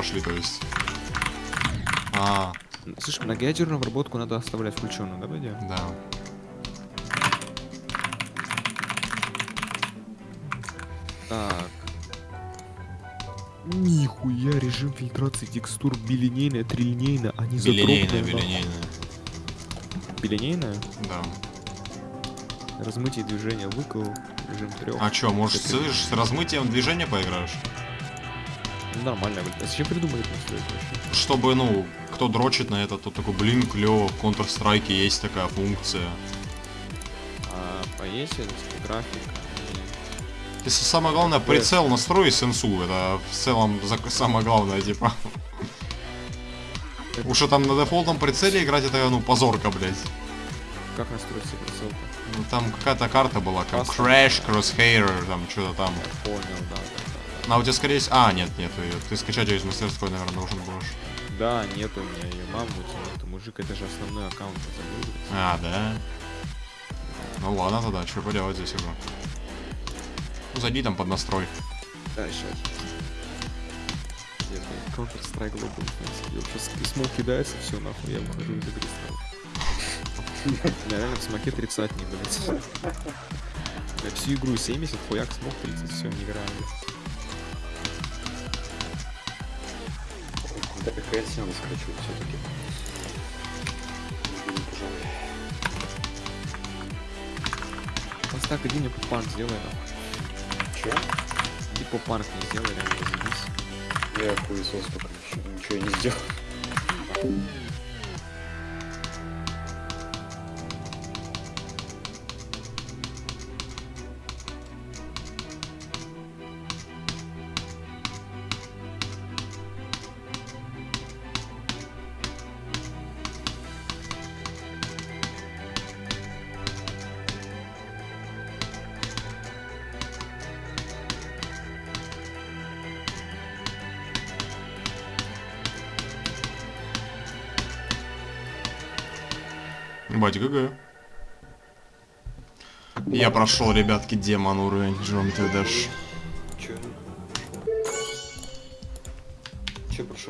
пошли, то есть. А, Слышь, многоядерную обработку надо оставлять включенную, да, Бодя? да. Так. Нихуя, режим фильтрации текстур билинейная, трилинейная, а не нахуй. беленейная. Билинейная? Да. Размытие движения выкл, режим трех. А чё, может, слышишь, с размытием движения поиграешь? Нормально, блядь. А зачем придумали это настроить вообще? Чтобы, ну, кто дрочит на это, то такой, блин, клево, в Counter-Strike есть такая функция. А типа графика. Если самое главное, прицел настрой сенсу, это в целом самое главное, типа. Это- Уж там на дефолтном прицеле играть, это, ну, позорка, блядь. Как настроить себе прицел Ну, там какая-то карта была, как. Crash, Crosshair, там, что-то там. Я понял, да, да, А у тебя, скорее всего... А, нет, нет, её- ты скачать её из мастерской, наверное, должен будешь. да. Нет у меня ее маму это мужик, это же основной аккаунт, я забыл. А, да? Ну ладно тогда, что поделать здесь уже. Ну, зайди там под настрой. Да, сейчас. Counter-Strike Global Offensive. Сейчас письмо кидается, все нахуй, я выхожу из игры сразу. Я реально в смоке тридцатник, блядь. Я всю игру 70, хуяк смог 30, все, не играю. Да КС надо скачивать все-таки. Просто так, иди мне поп-панк сделай, нахуй. Че? Иди поп-панк не сделай, реально разъебись. Я хуесос пока ничего, ничего не сделал. Бать, ГГ. Я прошел, ребятки, демон уровень, жмем ты дашь. Че? Че прошел?